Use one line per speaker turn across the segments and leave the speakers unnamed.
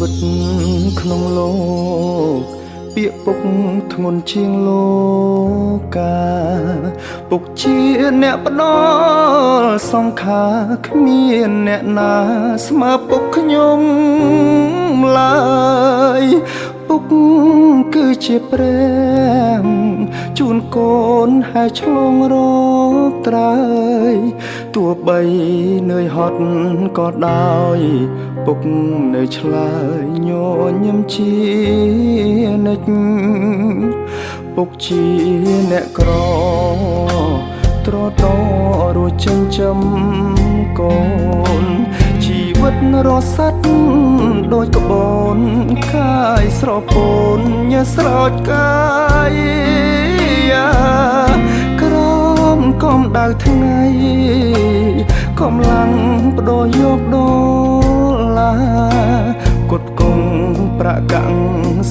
វិតក្នុងលោក ពាក្យពុកធ្ងន់ជាងលោកា ពុកជាអ្នកផ្ដល់សង្ខាគ្មានអ្នកណា ស្មើពុកខ្ញុំឡើយ ពុកគឺជាព្រះជូនកូនហើយឆ្លងរកត្រើយទោះបីនឿយហត់ក៏ដោយពុកនៅឆ្លើយញញឹមជានិច្ចពុកជាអ្នកក្រត្រតរួចចិញ្ចឹមកូនជីវិតរស័តដូចក្បូ នកាយស្រពោនញើស្រោចកាយក្រមកំដៅថ្ងៃកំឡាំងបដូរយកដុល្លារគុតគង់ប្រកាំង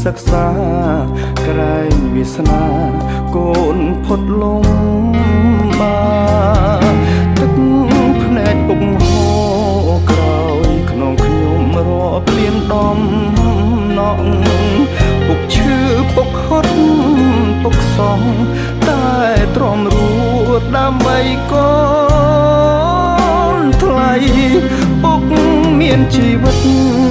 សិក្សាក្រែងវាសនាកូនផុតលំបាទឹកភ្នែកពុកហូរក្រោយក្នុងខ្ញុំរាប់លៀនដំ សង តែទ្រាំរួតដើម្បីកូនថ្លៃពុកមានជីវិតតែ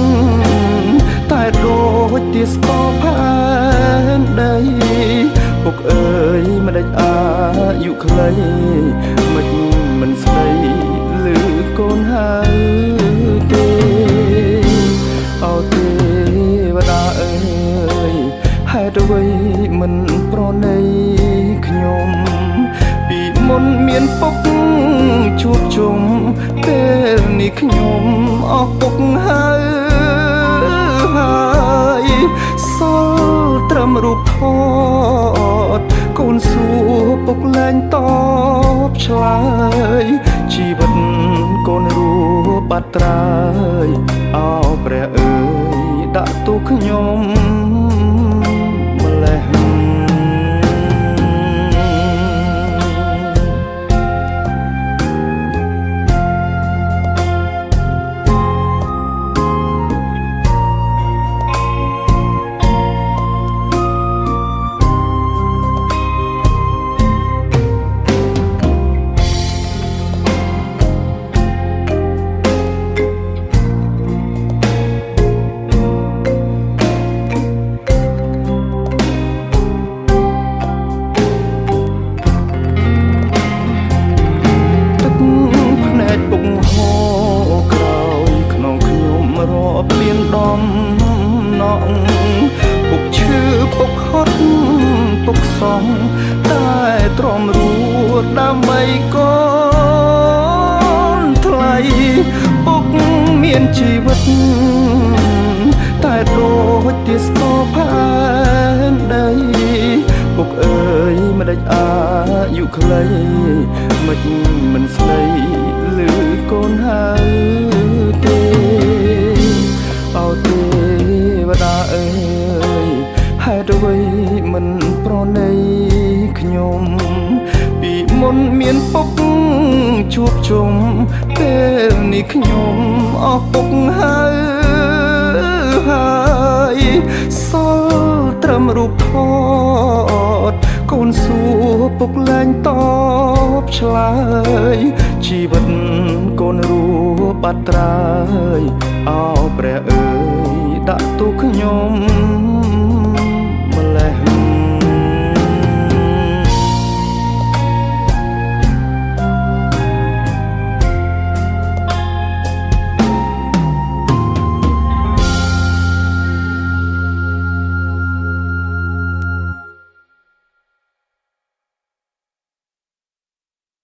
នមានពុកជួបជុំពេលនេះខ្ញុំអស់ពុកហើយសល់ត្រឹមរូបថតកូនសួរពុកលែងតបឆ្លើយជីវិតកូនរួបាត់ត្រើយអោព្រះអើយដាក់ទូខ្ញុំ រាប់លៀនដំណក់ពុកឈឺពុកហត់ពុកសងតែទ្រាំរួតដើម្បីកូនថ្លៃពុកមានជីវិតតែដូចទាស្គរផែនដីពុកអើយមិនដេចអាយុខ្លីមិនមិនស្ដីលឺកូនហើយ មុនមានពុកជួបជុំពេលនេះខ្ញុំអស់ពុកហើយហើយសល់ត្រឹមរូបថតកូនសួរពុកលែងតបឆ្លើយជីវិតកូនរួបាត់ត្រើយអោព្រះអើយដាក់ទូខ្ញុំ